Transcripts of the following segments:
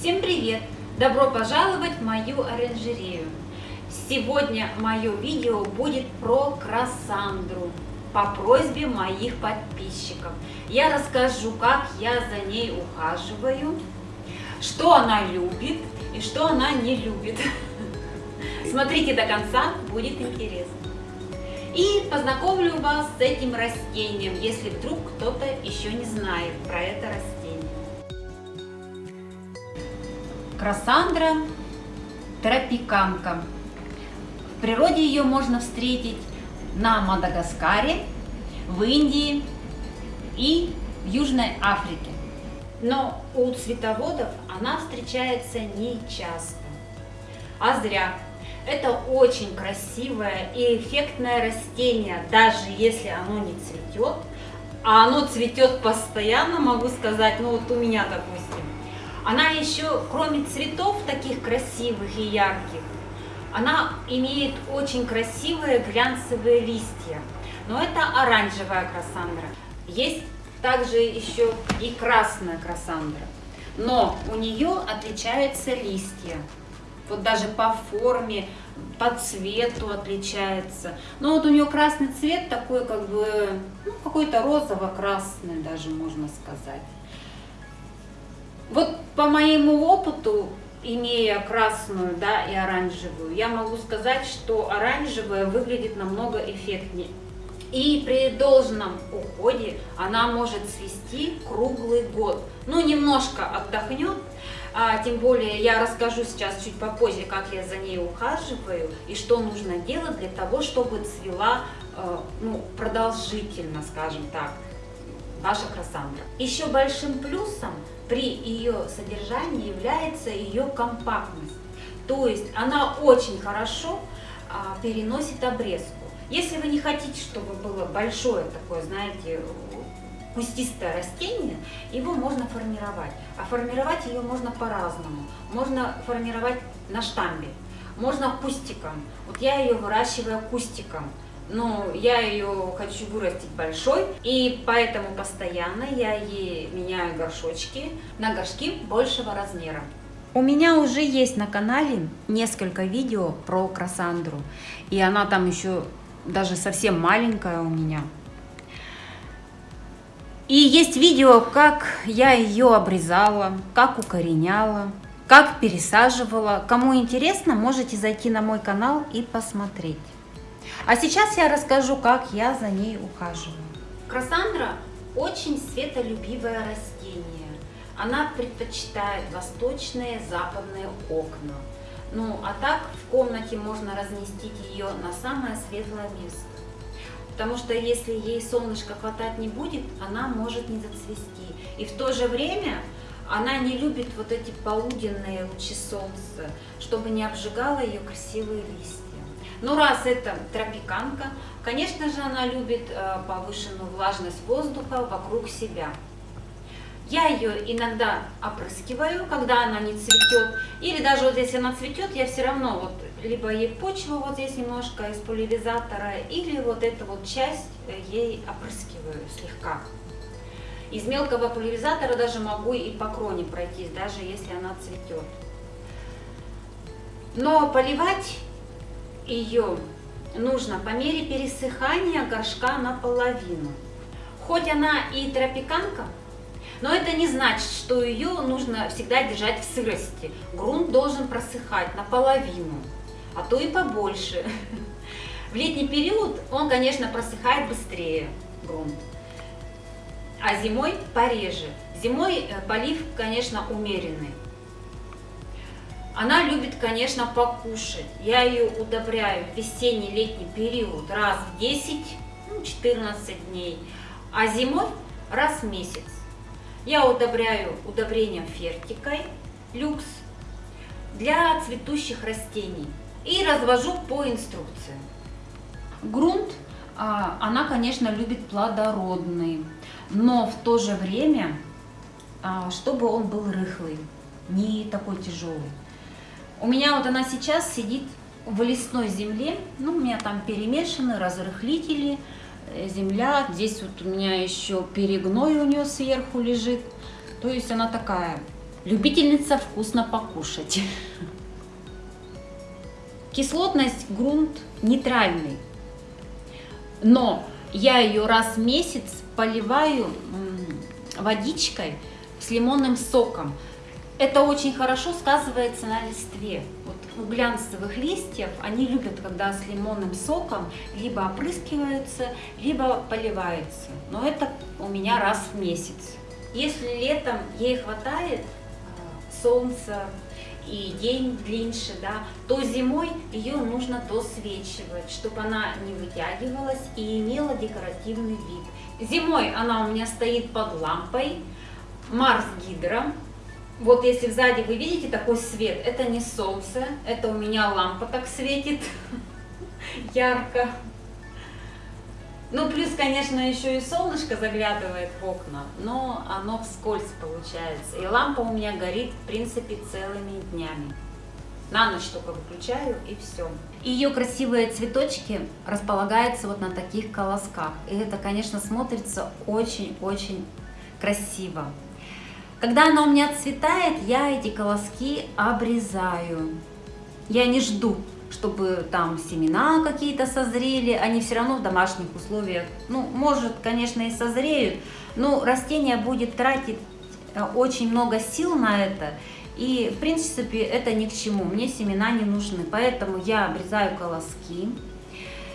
Всем привет! Добро пожаловать в мою оранжерею! Сегодня мое видео будет про красандру по просьбе моих подписчиков. Я расскажу, как я за ней ухаживаю, что она любит и что она не любит. Смотрите до конца, будет интересно. И познакомлю вас с этим растением, если вдруг кто-то еще не знает про это растение. Красандра тропиканка. В природе ее можно встретить на Мадагаскаре, в Индии и в Южной Африке. Но у цветоводов она встречается не часто. А зря. Это очень красивое и эффектное растение, даже если оно не цветет. А оно цветет постоянно, могу сказать, ну вот у меня, допустим. Она еще, кроме цветов таких красивых и ярких, она имеет очень красивые глянцевые листья. Но это оранжевая красандра. Есть также еще и красная красандра. Но у нее отличаются листья. Вот даже по форме, по цвету отличается. Но вот у нее красный цвет такой как бы, ну, какой-то розово-красный даже можно сказать. Вот по моему опыту, имея красную да, и оранжевую, я могу сказать, что оранжевая выглядит намного эффектнее. И при должном уходе она может цвести круглый год. Ну, немножко отдохнет, а, тем более я расскажу сейчас чуть попозже, как я за ней ухаживаю и что нужно делать для того, чтобы цвела э, ну, продолжительно, скажем так, ваша красандра. Еще большим плюсом при ее содержании является ее компактность. То есть она очень хорошо а, переносит обрезку. Если вы не хотите, чтобы было большое такое, знаете, кустистое растение, его можно формировать. А формировать ее можно по-разному. Можно формировать на штамбе, можно кустиком. Вот я ее выращиваю кустиком. Но я ее хочу вырастить большой, и поэтому постоянно я ей меняю горшочки на горшки большего размера. У меня уже есть на канале несколько видео про красандру, и она там еще даже совсем маленькая у меня. И есть видео, как я ее обрезала, как укореняла, как пересаживала. Кому интересно, можете зайти на мой канал и посмотреть. А сейчас я расскажу, как я за ней ухаживаю. Красандра очень светолюбивое растение. Она предпочитает восточные, западные окна. Ну, а так в комнате можно разместить ее на самое светлое место. Потому что если ей солнышко хватать не будет, она может не зацвести. И в то же время она не любит вот эти полуденные лучи солнца, чтобы не обжигала ее красивые листья. Но раз это тропиканка, конечно же она любит э, повышенную влажность воздуха вокруг себя. Я ее иногда опрыскиваю, когда она не цветет, или даже вот если она цветет, я все равно вот либо ей почву вот здесь немножко из пульверизатора, или вот эту вот часть э, ей опрыскиваю слегка. Из мелкого пульверизатора даже могу и по кроне пройтись, даже если она цветет. Но поливать ее нужно по мере пересыхания горшка наполовину. Хоть она и тропиканка, но это не значит, что ее нужно всегда держать в сырости. Грунт должен просыхать наполовину, а то и побольше. В летний период он, конечно, просыхает быстрее, грунт, а зимой пореже. Зимой э, полив, конечно, умеренный. Она любит, конечно, покушать. Я ее удобряю в весенний-летний период раз в 10-14 ну, дней, а зимой раз в месяц. Я удобряю удобрением фертикой люкс для цветущих растений и развожу по инструкции. Грунт, а, она, конечно, любит плодородный, но в то же время, а, чтобы он был рыхлый, не такой тяжелый. У меня вот она сейчас сидит в лесной земле, ну, у меня там перемешаны разрыхлители, Э, земля. Здесь вот у меня еще перегной у нее сверху лежит. То есть она такая любительница вкусно покушать. Кислотность грунт нейтральный, но я ее раз в месяц поливаю водичкой с лимонным соком. Это очень хорошо сказывается на листве. Вот у глянцевых листьев они любят, когда с лимонным соком либо опрыскиваются, либо поливаются. Но это у меня раз в месяц. Если летом ей хватает а, солнца и день длиннее, да, то зимой ее нужно досвечивать, чтобы она не вытягивалась и имела декоративный вид. Зимой она у меня стоит под лампой Марс Гидро. Вот если сзади вы видите такой свет, это не солнце, это у меня лампа так светит ярко. Ну, плюс, конечно, еще и солнышко заглядывает в окна, но оно вскользь получается. И лампа у меня горит, в принципе, целыми днями. На ночь только выключаю и все. Ее красивые цветочки располагаются вот на таких колосках. И это, конечно, смотрится очень-очень красиво. Когда она у меня цветает, я эти колоски обрезаю. Я не жду, чтобы там семена какие-то созрели, они все равно в домашних условиях, ну, может, конечно, и созреют, но растение будет тратить э, очень много сил на это, и, в принципе, это ни к чему, мне семена не нужны, поэтому я обрезаю колоски.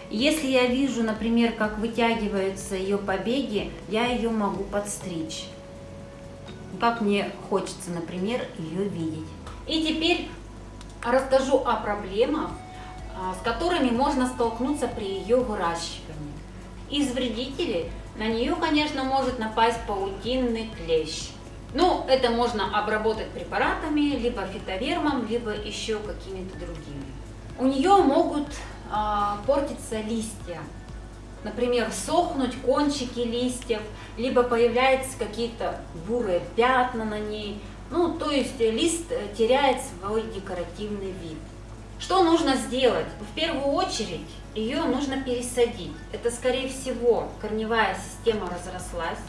Если я вижу, например, как вытягиваются ее побеги, я ее могу подстричь, как мне хочется, например, ее видеть. И теперь расскажу о проблемах, а, с которыми можно столкнуться при ее выращивании. Из вредителей на нее, конечно, может напасть паутинный клещ. Ну, это можно обработать препаратами, либо фитовермом, либо еще какими-то другими. У нее могут а, портиться листья, например, сохнуть кончики листьев, либо появляются какие-то бурые пятна на ней. Ну, то есть лист теряет свой декоративный вид. Что нужно сделать? В первую очередь ее нужно пересадить. Это, скорее всего, корневая система разрослась,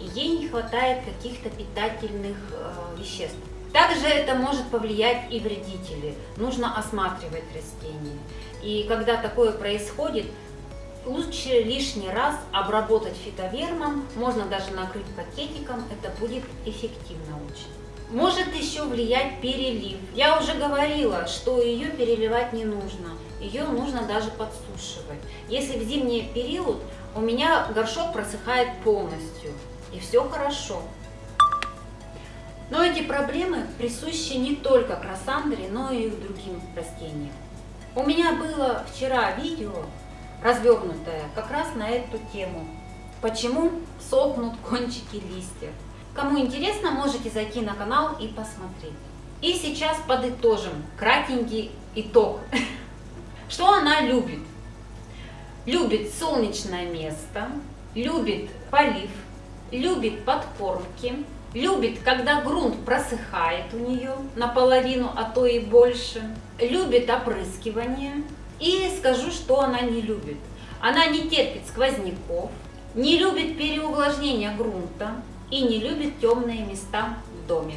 и ей не хватает каких-то питательных э, веществ. Также это может повлиять и вредители. Нужно осматривать растения. И когда такое происходит, лучше лишний раз обработать фитовермом, можно даже накрыть пакетиком, это будет эффективно очень. Может еще влиять перелив. Я уже говорила, что ее переливать не нужно. Ее нужно даже подсушивать. Если в зимний период у меня горшок просыхает полностью, и все хорошо. Но эти проблемы присущи не только красандре, но и другим растениям. У меня было вчера видео, развернутое, как раз на эту тему. Почему сохнут кончики листьев. Кому интересно, можете зайти на канал и посмотреть. И сейчас подытожим кратенький итог. Что она любит? Любит солнечное место, любит полив, любит подкормки, любит, когда грунт просыхает у нее наполовину, а то и больше, любит опрыскивание. И скажу, что она не любит. Она не терпит сквозняков, не любит переувлажнения грунта, и не любит темные места в доме.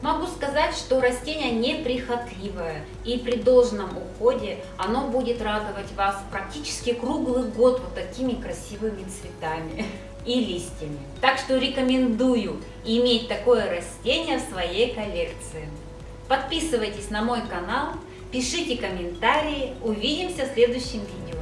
Могу сказать, что растение неприхотливое и при должном уходе оно будет радовать вас практически круглый год вот такими красивыми цветами и листьями. Так что рекомендую иметь такое растение в своей коллекции. Подписывайтесь на мой канал, пишите комментарии, увидимся в следующем видео.